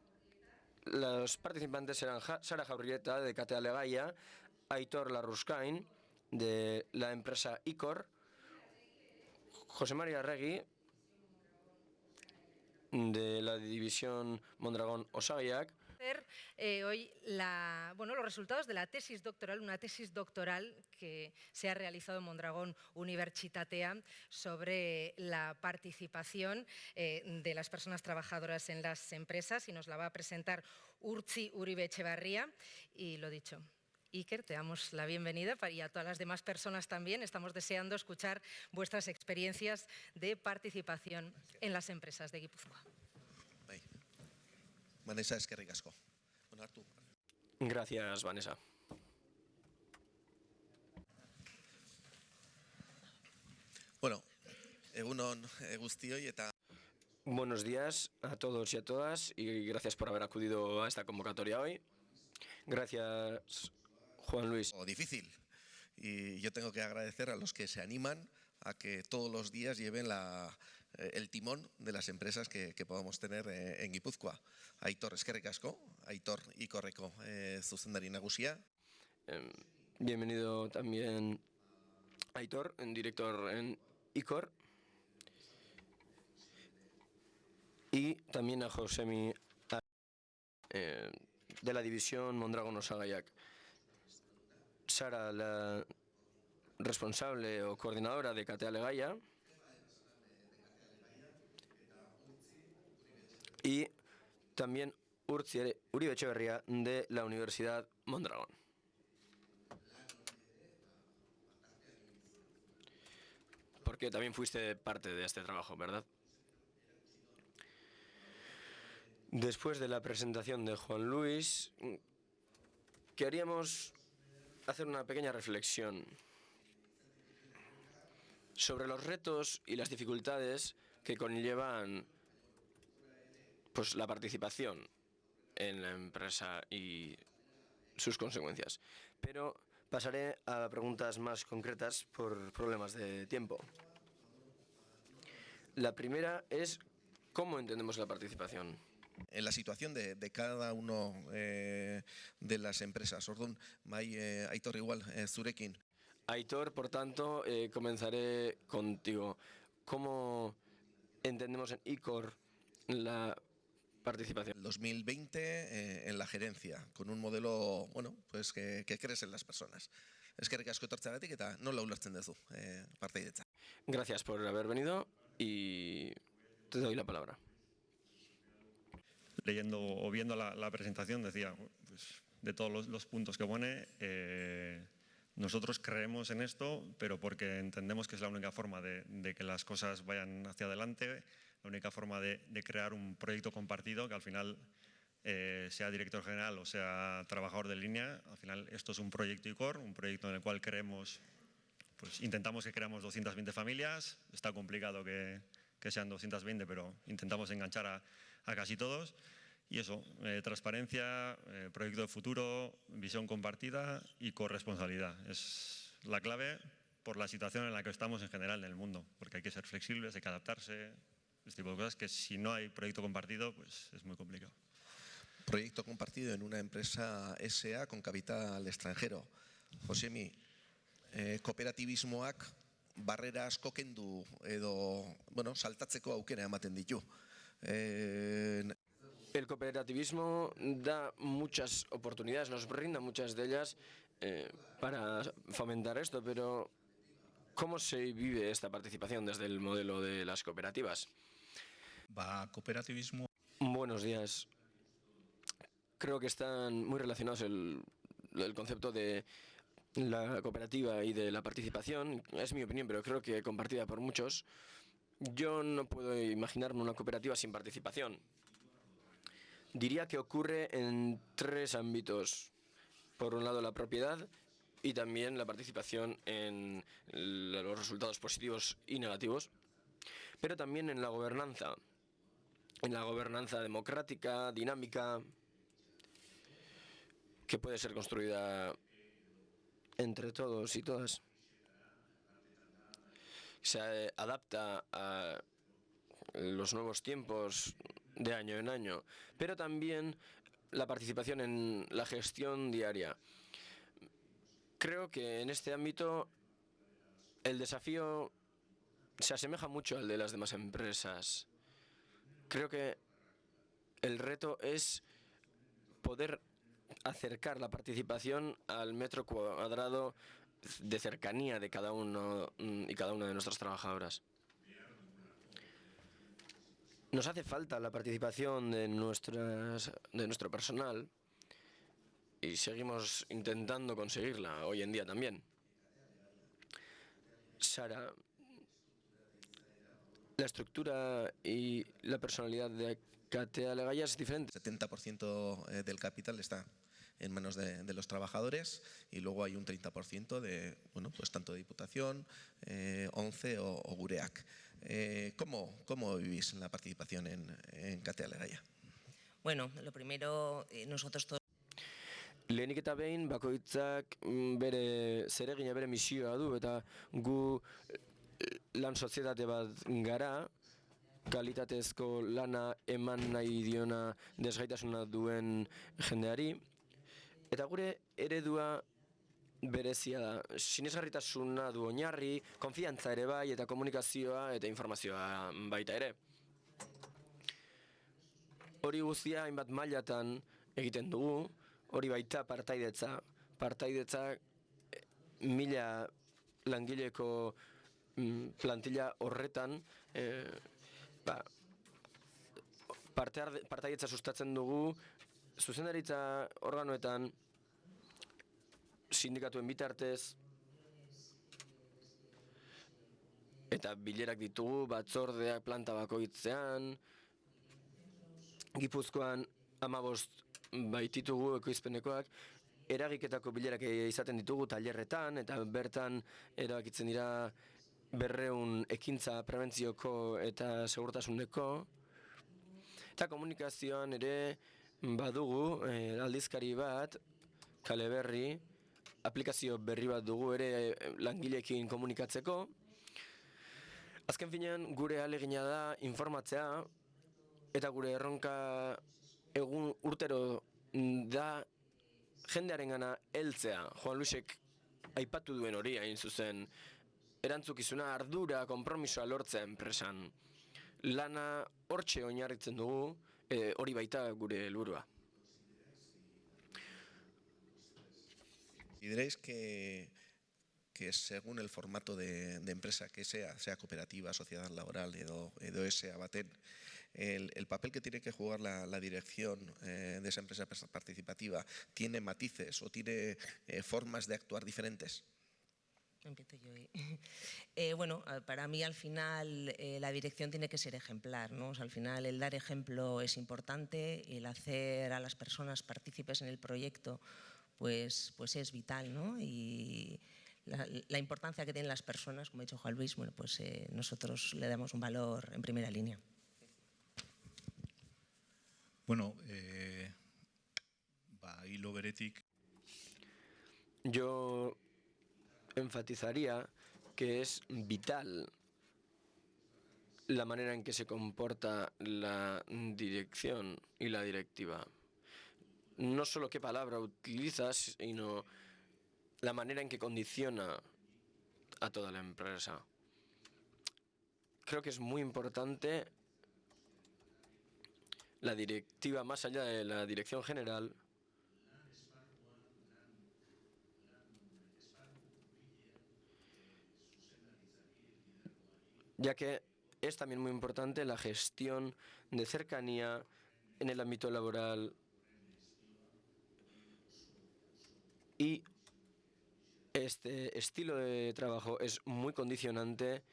los participantes serán Sara Jaurrieta de Cate Alegaya, Aitor Larruscain de la empresa ICOR, José María Regui de la división Mondragón Eh, hoy los resultados de la tesis doctoral, una tesis doctoral que se ha realizado en Mondragón Universitatea sobre la participación eh, de las personas trabajadoras en las empresas y nos la va a presentar Urchi Uribe Echevarría y lo dicho, Iker, te damos la bienvenida y a todas las demás personas también. Estamos deseando escuchar vuestras experiencias de participación en las empresas de Guipúzcoa. Vanessa Esquerrik asko. Gracias, Vanessa. Bueno, egunon guztioi eta Buenos días a todos y a todas y gracias por haber acudido a esta convocatoria hoy. Gracias, Juan Luis. O difícil. Y yo tengo que agradecer a los que se animan a que todos los días lleven la, el timón de las empresas que, que podamos tener eh, en Guipúzcoa. Aitor eskerrik asko, Aitor Ikorreko eh, zuzendari. Eh, bienvenido también Aitor, director en Icor. Y también a Josemi eh, de la división Mondragon Osagayak. Sara, la responsable o coordinadora de Catea Legaya. Y también Uribe Echeverría de la Universidad Mondragón. Porque también fuiste parte de este trabajo, ¿verdad? Después de la presentación de Juan Luis, queríamos hacer una pequeña reflexión sobre los retos y las dificultades que conllevan pues la participación en la empresa y sus consecuencias. Pero pasaré a preguntas más concretas por problemas de tiempo. La primera es cómo entendemos la participación. En la situación de, de cada uno eh, de las empresas. Ordun, eh, Aitor igual, eh, zurekin. Aitor, por tanto, comenzaré contigo. ¿Cómo entendemos en ICOR la participación. 2020 eh, en la gerencia, con un modelo bueno, pues que, que crees en las personas. Es que asko etortzagatik eta nola ulertzen duzu eh, parteidetza. Gracias por haber venido y te doy la palabra. Leyendo o viendo la, la presentación decía, pues, de todos los, los, puntos que pone, eh, nosotros creemos en esto, pero porque entendemos que es la única forma de, de que las cosas vayan hacia adelante, la única forma de, crear un proyecto compartido que al final eh, sea director general o sea trabajador de línea, al final esto es un proyecto ICOR, un proyecto en el cual queremos, pues intentamos que creamos 220 familias, está complicado que, que sean 220, pero intentamos enganchar a, a casi todos. Y eso, eh, transparencia, eh, proyecto de futuro, visión compartida y corresponsabilidad. Es la clave por la situación en la que estamos en general en el mundo, porque hay que ser flexibles, hay que adaptarse, este tipo de cosas que si no hay proyecto compartido, pues es muy complicado. Proyecto compartido en una empresa SA con capital extranjero. Josemi, eh, kooperativismoak barrera asko kendu edo, bueno, saltatzeko aukera ematen ditu. Eh, el cooperativismo da muchas oportunidades, nos brinda muchas de ellas eh, para fomentar esto, pero ¿cómo se vive esta participación desde el modelo de las cooperativas? Buenos días. Creo que están muy relacionados el, el concepto de la cooperativa y de la participación. Es mi opinión, pero creo que compartida por muchos. Yo no puedo imaginarme una cooperativa sin participación. Diría que ocurre en tres ámbitos. por un lado la propiedad y también la participación en los resultados positivos y negativos, pero también en la gobernanza, en la gobernanza democrática, dinámica, que puede ser construida entre todos y todas. Se adapta a los nuevos tiempos de año en año, pero también la participación en la gestión diaria. Creo que en este ámbito el desafío se asemeja mucho al de las demás empresas. Creo que el reto es poder acercar la participación al metro cuadrado de cercanía de cada uno y cada una de nuestras trabajadoras. Nos hace falta la participación de, nuestras, de nuestro personal y seguimos intentando conseguirla hoy en día también. Sara, la estructura y la personalidad de Catea Legaya es diferente. 70% eh, del capital está en manos de, de, los trabajadores y luego hay un 30% de, bueno, pues tanto de Diputación, eh, ONCE o, o Gureac. Eh, ¿cómo, ¿Cómo vivís la participación en, en Catea Legaya? Bueno, lo primero, eh, nosotros todos Lehenik eta behin bakoitzak bere zeregina bere misioa du eta gu lan sozietate bat gara kalitatezko lana eman nahi diona desgaitasuna duen jendeari eta gure eredua berezia da. Sinesgarritasuna du oinarri, konfiantza ere bai eta komunikazioa eta informazioa baita ere. Hori guztia hainbat mailatan egiten dugu, hori baita partaidetza. Partaidetza mila langileko plantilla horretan e, ba, parte partaidetza sustatzen dugu zuzendaritza organoetan sindikatuen bitartez eta bilerak ditugu batzordeak planta bakoitzean Gipuzkoan amabost baititugu ekoizpenekoak eragiketako bilerak izaten ditugu tailerretan eta bertan erabakitzen dira berreun ekintza prebentzioko eta segurtasuneko. Eta komunikazioan ere badugu eh, aldizkari bat kale berri aplikazio berri bat dugu ere eh, langileekin komunikatzeko. Azken finean gure alegina da informatzea eta gure erronka egun urtero da jendearen gana heltzea. Juan Luisek aipatu duen hori hain zuzen erantzukizuna ardura konpromisoa lortzea enpresan lana hortxe oinarritzen dugu e, hori baita gure helburua. Que, que según el formato de, de, empresa que sea, sea cooperativa, sociedad laboral, edo, edo ese abaten, el, el, papel que tiene que jugar la, la dirección eh, de esa empresa participativa tiene matices o tiene eh, formas de actuar diferentes. Empiezo yo. ¿eh? (laughs) Eh, bueno, para mí al final eh, la dirección tiene que ser ejemplar, ¿no? O sea, al final el dar ejemplo es importante, el hacer a las personas partícipes en el proyecto pues, pues es vital, ¿no? Y la, la importancia que tienen las personas, como ha dicho Juan Luis, bueno, pues eh, nosotros le damos un valor en primera línea. Bueno, eh, ba, hilo beretik. Yo enfatizaría que es vital la manera en que se comporta la dirección y la directiva. No solo qué palabra utilizas, sino la manera en que condiciona a toda la empresa. Creo que es muy importante la directiva más allá de la dirección general ya que es también muy importante la gestión de cercanía en el ámbito laboral y este estilo de trabajo es muy condicionante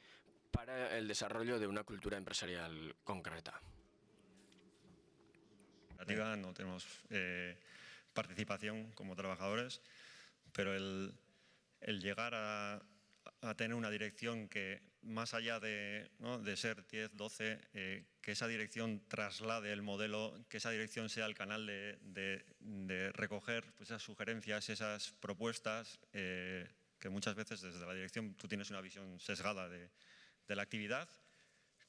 para el desarrollo de una cultura empresarial concreta. No tenemos eh, participación como trabajadores, pero el, llegar a, tener una dirección que más allá de, ser 10, 12, eh, que esa dirección traslade el modelo, que esa dirección sea el canal de, recoger pues, esas sugerencias, esas propuestas, eh, que muchas veces desde la dirección tú tienes una visión sesgada de, la actividad,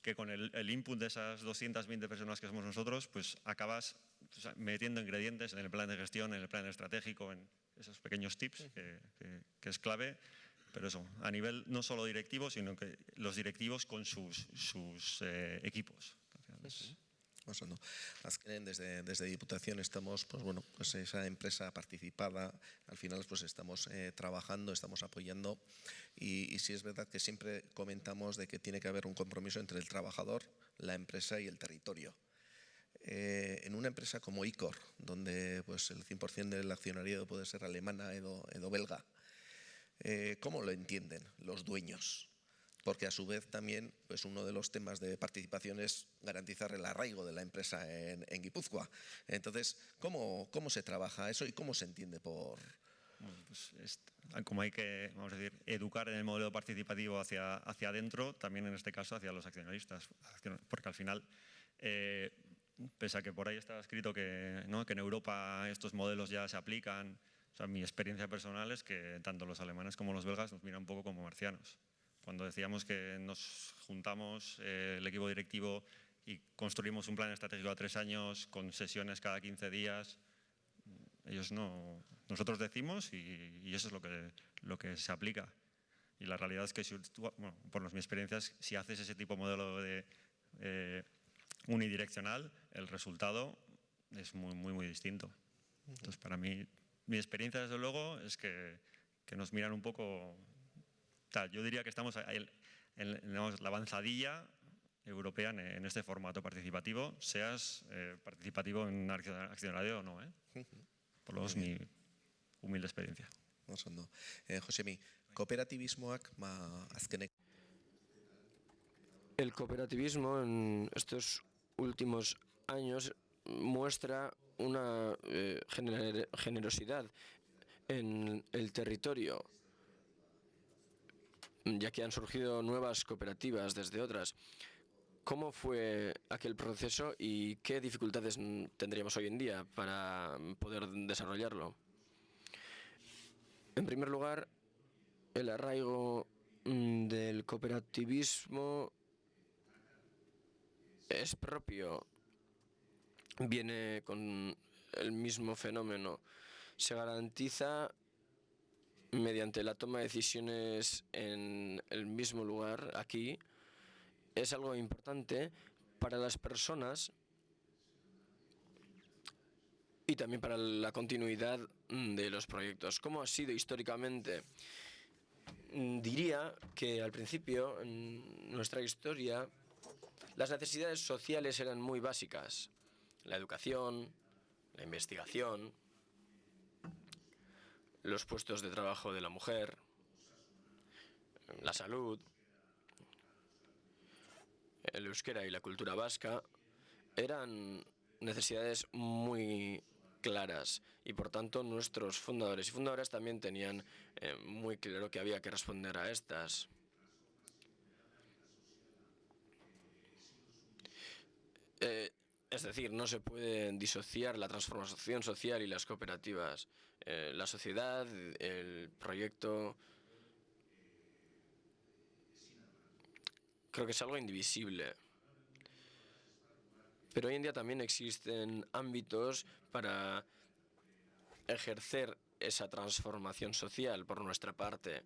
que con el, input de esas 220 personas que somos nosotros, pues acabas metiendo ingredientes en el plan de gestión, en el plan estratégico, en esos pequeños tips, que, es clave, pero eso, a nivel no solo directivo, sino que los directivos con sus, sus eh, equipos. Oso, desde, desde Diputación estamos, pues bueno, pues esa empresa participada, al final pues estamos eh, trabajando, estamos apoyando y, y sí es verdad que siempre comentamos de que tiene que haber un compromiso entre el trabajador, la empresa y el territorio. Eh, en una empresa como ICOR, donde pues, el 100% del accionariado puede ser alemana o belga, eh, ¿cómo lo entienden los dueños? porque a su vez también pues uno de los temas de participación es garantizar el arraigo de la empresa en, Guipúzcoa. Entonces, ¿cómo, ¿cómo se trabaja eso y cómo se entiende por...? Pues como hay que, vamos a decir, educar en el modelo participativo hacia, hacia adentro, también en este caso hacia los accionistas, porque al final, eh, pese a que por ahí está escrito que, ¿no? que en Europa estos modelos ya se aplican, o sea, mi experiencia personal es que tanto los alemanes como los belgas nos miran un poco como marcianos. Cuando decíamos que nos juntamos eh, el equipo directivo y construimos un plan estratégico a tres años con sesiones cada 15 días, ellos no, nosotros decimos y, eso es lo que, lo que se aplica. Y la realidad es que, por mi experiencias, si haces ese tipo de modelo de eh, unidireccional, el resultado es muy, muy, muy distinto. Entonces, para mí, mi experiencia, desde luego, es que, que nos miran un poco yo diría que estamos en, la avanzadilla europea en, este formato participativo, seas eh, participativo en accionario o no. ¿eh? Por lo menos mi humilde experiencia. Oso Eh, Josemi, kooperativismoak ma azkenek... El cooperativismo en estos últimos años muestra una eh, generosidad en el territorio ya que han surgido nuevas cooperativas desde otras. ¿Cómo fue aquel proceso y qué dificultades tendríamos hoy en día para poder desarrollarlo? En primer lugar, el arraigo mm, del cooperativismo es propio, viene con el mismo fenómeno. Se garantiza mediante la toma de decisiones en el mismo lugar, aquí, es algo importante para las personas y también para la continuidad de los proyectos. ¿Cómo ha sido históricamente? Diría que al principio, en nuestra historia, las necesidades sociales eran muy básicas. La educación, la investigación, los puestos de trabajo de la mujer, la salud, el euskera y la cultura vasca eran necesidades muy claras y por tanto nuestros fundadores y fundadoras también tenían eh, muy claro que había que responder a estas. Eh, es decir, no se puede disociar la transformación social y las cooperativas. Eh, la sociedad, el proyecto... Creo que es algo indivisible. Pero hoy en día también existen ámbitos para ejercer esa transformación social por nuestra parte.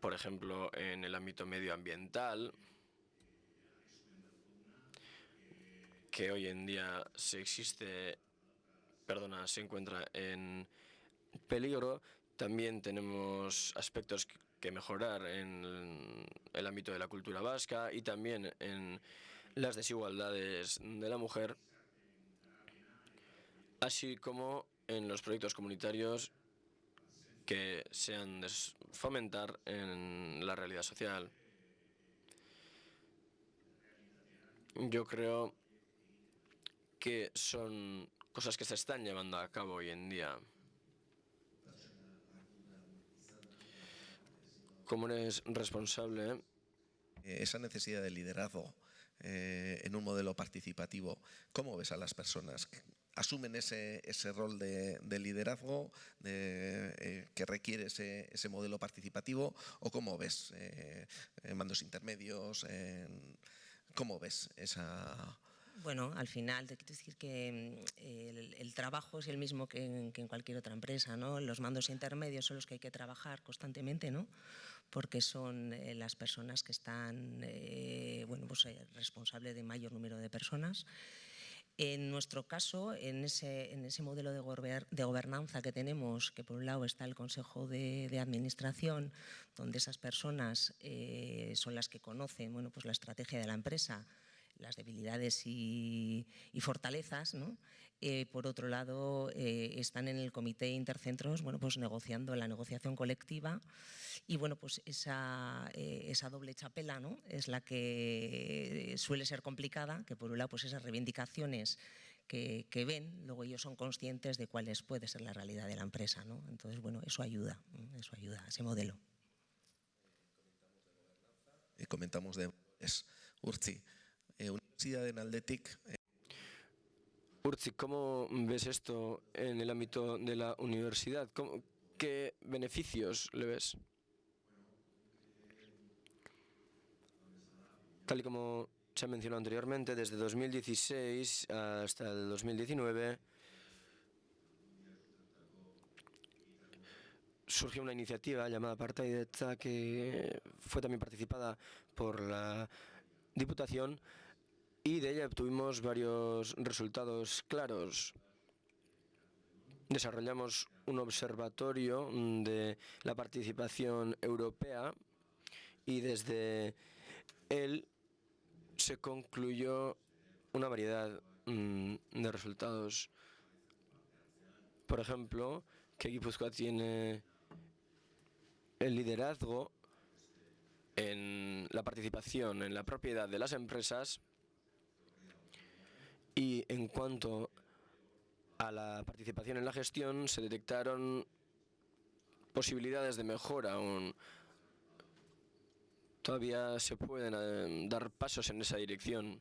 Por ejemplo, en el ámbito medioambiental, que hoy en día se existe, perdona, se encuentra en peligro. También tenemos aspectos que mejorar en el ámbito de la cultura vasca y también en las desigualdades de la mujer, así como en los proyectos comunitarios que se han de fomentar en la realidad social. Yo creo que son cosas que se están llevando a cabo hoy en día. Como eres responsable? Esa necesidad de liderazgo eh, en un modelo participativo, ¿cómo ves a las personas? asumen ese, ese rol de, de liderazgo de, eh, que requiere ese, ese, modelo participativo o cómo ves eh, mandos intermedios, cómo ves esa... Bueno, al final te quiero decir que mm, el, trabajo es el mismo que en, cualquier otra empresa, ¿no? Los mandos intermedios son los que hay que trabajar constantemente, ¿no? Porque son eh, las personas que están, eh, bueno, pues eh, responsables de mayor número de personas en nuestro caso, en ese, en ese modelo de, gober, de, gobernanza que tenemos, que por un lado está el Consejo de, de Administración, donde esas personas eh, son las que conocen bueno, pues la estrategia de la empresa, las debilidades y, fortalezas. Eh, por otro lado, eh, están en el comité intercentros bueno, pues negociando la negociación colectiva y bueno, pues esa, eh, doble chapela es la que suele ser complicada, que por un lado pues esas reivindicaciones que, ven, luego ellos son conscientes de cuáles puede ser la realidad de la empresa. ¿no? Entonces, bueno, eso ayuda, eso ayuda ese modelo. Y comentamos de es, Urtzi, eh, Universidad de Naldetic, eh, Urzi, ¿cómo ves esto en el ámbito de la universidad? ¿Cómo, ¿Qué beneficios le ves? Tal y como se ha mencionado anteriormente, desde 2016 hasta el 2019 surgió una iniciativa llamada Partaidetza que fue también participada por la Diputación y de ella obtuvimos varios resultados claros. Desarrollamos un observatorio de la participación europea y desde él se concluyó una variedad mmm, de resultados. Por ejemplo, que Guipúzcoa tiene el liderazgo en la participación en la propiedad de las empresas y en cuanto a la participación en la gestión, se detectaron posibilidades de mejora aún. Todavía se pueden eh, dar pasos en esa dirección.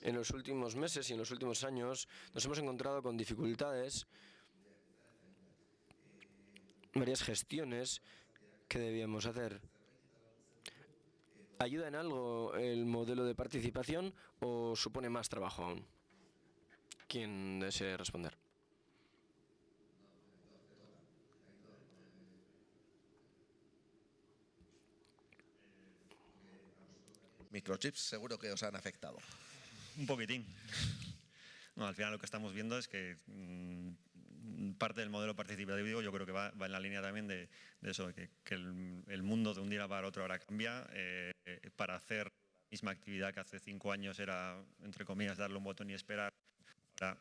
En los últimos meses y en los últimos años nos hemos encontrado con dificultades, varias gestiones que debíamos hacer. ¿Ayuda en algo el modelo de participación o supone más trabajo aún? ¿Quién desee responder? Microchips seguro que os han afectado. Un poquitín. No, al final lo que estamos viendo es que mmm, parte del modelo participativo yo creo que va, va en la línea también de, de eso, de que, que el, el, mundo de un día para otro ahora cambia. Eh, para hacer la misma actividad que hace cinco años era, entre comillas, darle un botón y esperar, ahora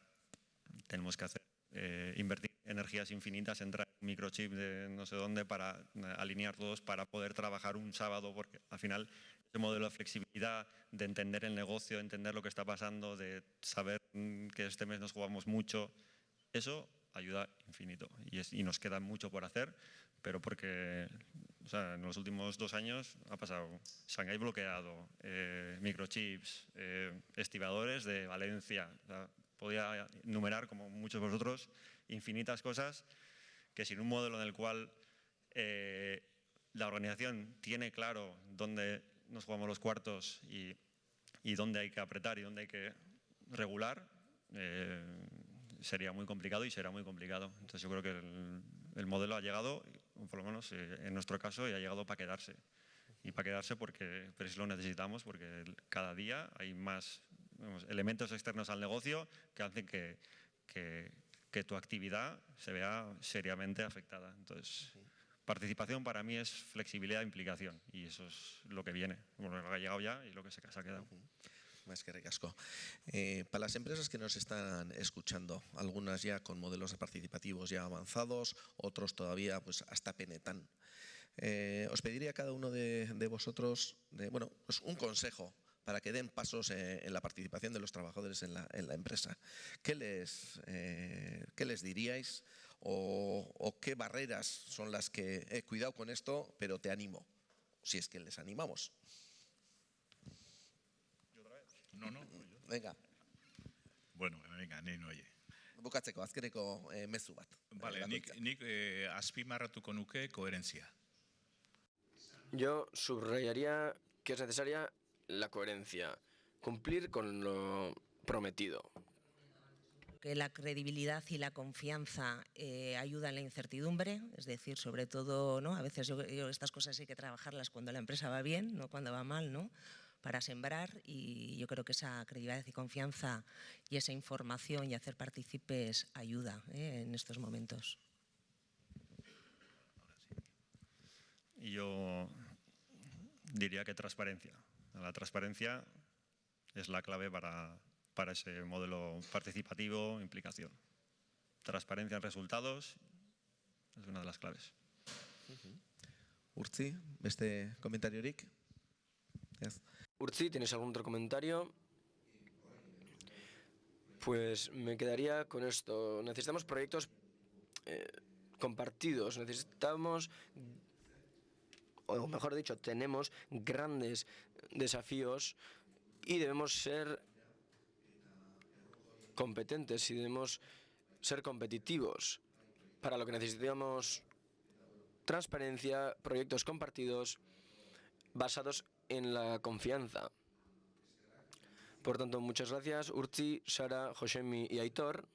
tenemos que hacer, eh, invertir energías infinitas, en un microchip de no sé dónde para alinear todos para poder trabajar un sábado, porque al final ese modelo de flexibilidad, de entender el negocio, entender lo que está pasando, de saber que este mes nos jugamos mucho, eso ayuda infinito. Y, es, y, nos queda mucho por hacer, pero porque o sea, en los últimos dos años ha pasado Shanghái bloqueado, eh, microchips, eh, estibadores de Valencia. O sea, podía enumerar, como muchos de vosotros, infinitas cosas que sin un modelo en el cual eh, la organización tiene claro dónde nos jugamos los cuartos y, y dónde hay que apretar y dónde hay que regular, eh, sería muy complicado y será muy complicado. Entonces yo creo que el, el modelo ha llegado, por lo menos eh, en nuestro caso, y ha llegado para quedarse. Y para quedarse porque pero lo necesitamos, porque cada día hay más vamos, elementos externos al negocio que hacen que, que, que, tu actividad se vea seriamente afectada. Entonces, participación para mí es flexibilidad e implicación, y eso es lo que viene, lo que ha llegado ya y lo que se ha quedado. Más que recasco. Eh, para las empresas que nos están escuchando, algunas ya con modelos participativos ya avanzados, otros todavía pues hasta penetan. Eh, os pediría a cada uno de, de vosotros de, bueno, pues un consejo para que den pasos eh, en la participación de los trabajadores en la, empresa. ¿Qué les, eh, ¿Qué les diríais o, qué barreras son las que he cuidado con esto, pero te animo, si es que les animamos? No, no. Venga. Bueno, venga, ni oye. bukatzeko azkeneko eh, mezu bat. Vale, nik, nik eh, azpimarratuko nuke koherentzia. Yo subrayaría que es necesaria la coherencia, cumplir con lo prometido. Que la credibilidad y la confianza eh, ayudan la incertidumbre, es decir, sobre todo, ¿no? A veces yo, yo, estas cosas hay que trabajarlas cuando la empresa va bien, no cuando va mal, ¿no? Para sembrar y yo creo que esa credibilidad y confianza y esa información y hacer partícipes ayuda ¿eh? en estos momentos. Yo diría que transparencia. La transparencia es la clave para, para ese modelo participativo, implicación. Transparencia en resultados es una de las claves. Urtzi, este comentario, Rick. Urzi, ¿tienes algún otro comentario? Pues me quedaría con esto. Necesitamos proyectos eh, compartidos, necesitamos, o mejor dicho, tenemos grandes desafíos y debemos ser competentes y debemos ser competitivos. Para lo que necesitamos transparencia, proyectos compartidos basados en la confianza. Por tanto, muchas gracias Urchi, Sara, Josemi y Aitor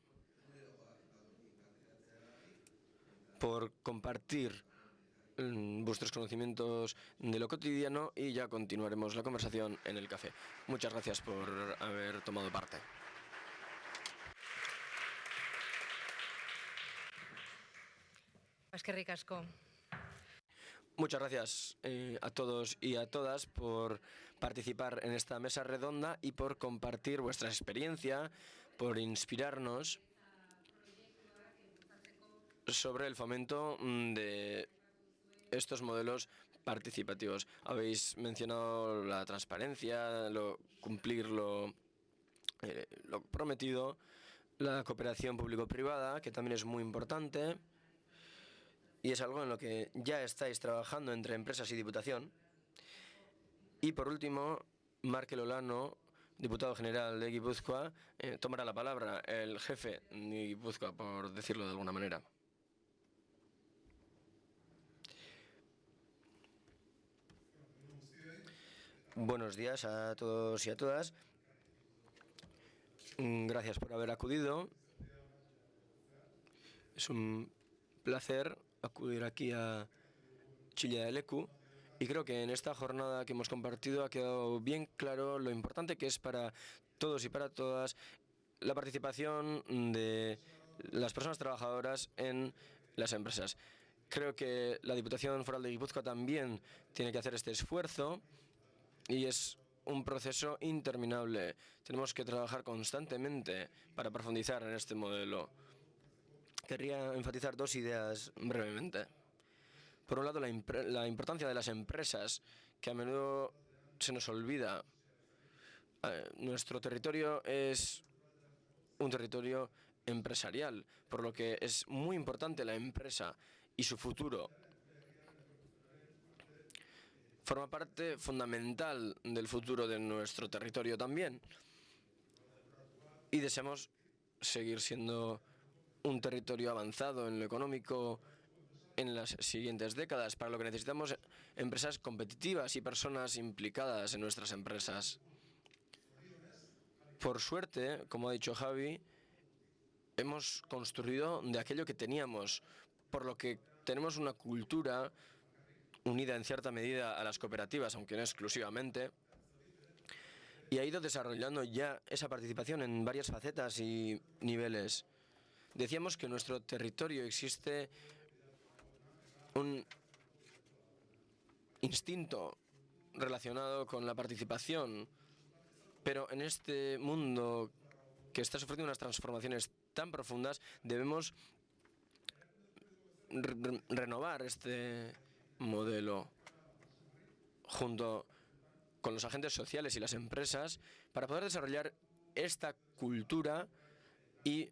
por compartir mm, vuestros conocimientos de lo cotidiano y ya continuaremos la conversación en el café. Muchas gracias por haber tomado parte. Es que ricasco. Muchas gracias eh, a todos y a todas por participar en esta mesa redonda y por compartir vuestra experiencia, por inspirarnos sobre el fomento mm, de estos modelos participativos. Habéis mencionado la transparencia, lo, cumplir lo, eh, lo prometido, la cooperación público-privada, que también es muy importante, y es algo en lo que ya estáis trabajando entre empresas y Diputación. Y por último, Marque Lolano, diputado general de Guipúzcoa, eh, tomará la palabra, el jefe de Guipúzcoa, por decirlo de alguna manera. Buenos días a todos y a todas. Gracias por haber acudido. Es un placer acudir aquí a Chile de Lecu y creo que en esta jornada que hemos compartido ha quedado bien claro lo importante que es para todos y para todas la participación de las personas trabajadoras en las empresas. Creo que la Diputación Foral de Guipúzcoa también tiene que hacer este esfuerzo y es un proceso interminable. Tenemos que trabajar constantemente para profundizar en este modelo. Querría enfatizar dos ideas brevemente. Por un lado, la, importancia de las empresas, que a menudo se nos olvida. Nuestro territorio es un territorio empresarial, por lo que es muy importante la empresa y su futuro. Forma parte fundamental del futuro de nuestro territorio también. Y deseamos seguir siendo un territorio avanzado en lo económico en las siguientes décadas, para lo que necesitamos empresas competitivas y personas implicadas en nuestras empresas. Por suerte, como ha dicho Javi, hemos construido de aquello que teníamos, por lo que tenemos una cultura unida en cierta medida a las cooperativas, aunque no exclusivamente, y ha ido desarrollando ya esa participación en varias facetas y niveles. Decíamos que en nuestro territorio existe un instinto relacionado con la participación, pero en este mundo que está sufriendo unas transformaciones tan profundas, debemos renovar este modelo junto con los agentes sociales y las empresas para poder desarrollar esta cultura y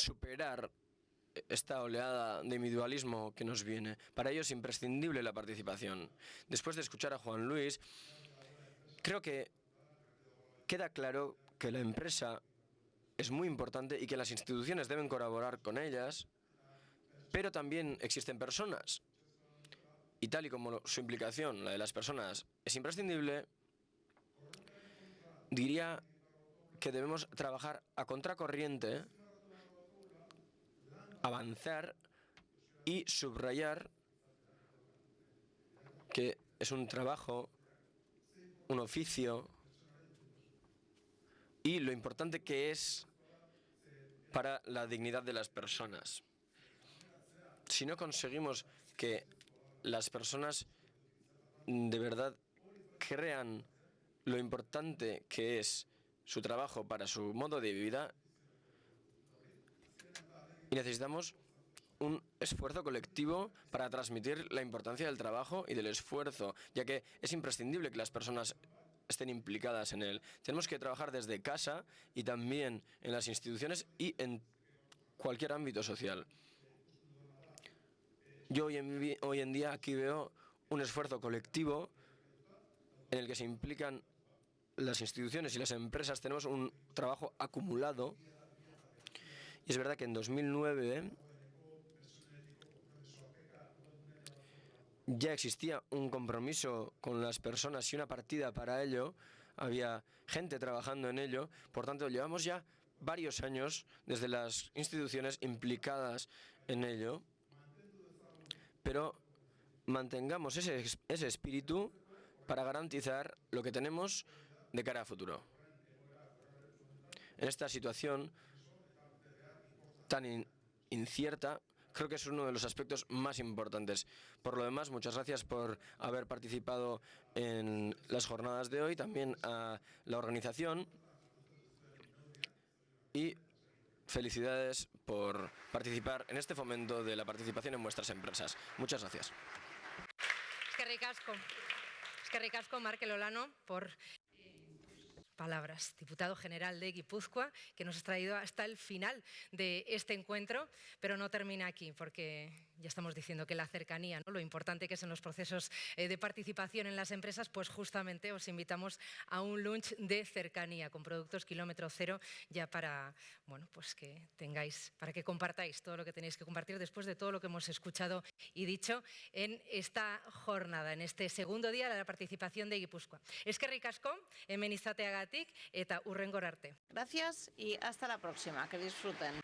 superar esta oleada de individualismo que nos viene. Para ello es imprescindible la participación. Después de escuchar a Juan Luis, creo que queda claro que la empresa es muy importante y que las instituciones deben colaborar con ellas, pero también existen personas. Y tal y como su implicación, la de las personas, es imprescindible, diría que debemos trabajar a contracorriente avanzar y subrayar que es un trabajo, un oficio y lo importante que es para la dignidad de las personas. Si no conseguimos que las personas de verdad crean lo importante que es su trabajo para su modo de vida, y necesitamos un esfuerzo colectivo para transmitir la importancia del trabajo y del esfuerzo, ya que es imprescindible que las personas estén implicadas en él. Tenemos que trabajar desde casa y también en las instituciones y en cualquier ámbito social. Yo hoy en, hoy en día aquí veo un esfuerzo colectivo en el que se implican las instituciones y las empresas. Tenemos un trabajo acumulado es verdad que en 2009 ya existía un compromiso con las personas y una partida para ello. Había gente trabajando en ello. Por tanto, llevamos ya varios años desde las instituciones implicadas en ello. Pero mantengamos ese, ese espíritu para garantizar lo que tenemos de cara a futuro. En esta situación tan incierta, creo que es uno de los aspectos más importantes. Por lo demás, muchas gracias por haber participado en las jornadas de hoy, también a la organización y felicidades por participar en este fomento de la participación en vuestras empresas. Muchas gracias. Es que ricasco. Es que ricasco, Markel Olano, por palabras, diputado general de Guipúzcoa, que nos ha traído hasta el final de este encuentro, pero no termina aquí, porque ya estamos diciendo que la cercanía, ¿no? lo importante que es en los procesos eh, de participación en las empresas, pues justamente os invitamos a un lunch de cercanía con productos kilómetro cero, ya para bueno, pues que tengáis, para que compartáis todo lo que tenéis que compartir después de todo lo que hemos escuchado y dicho en esta jornada, en este segundo día de la participación de Guipúzcoa. Es que ricasco, hemen izateagatik eta urrengor arte. Gracias y hasta la próxima. Que disfruten.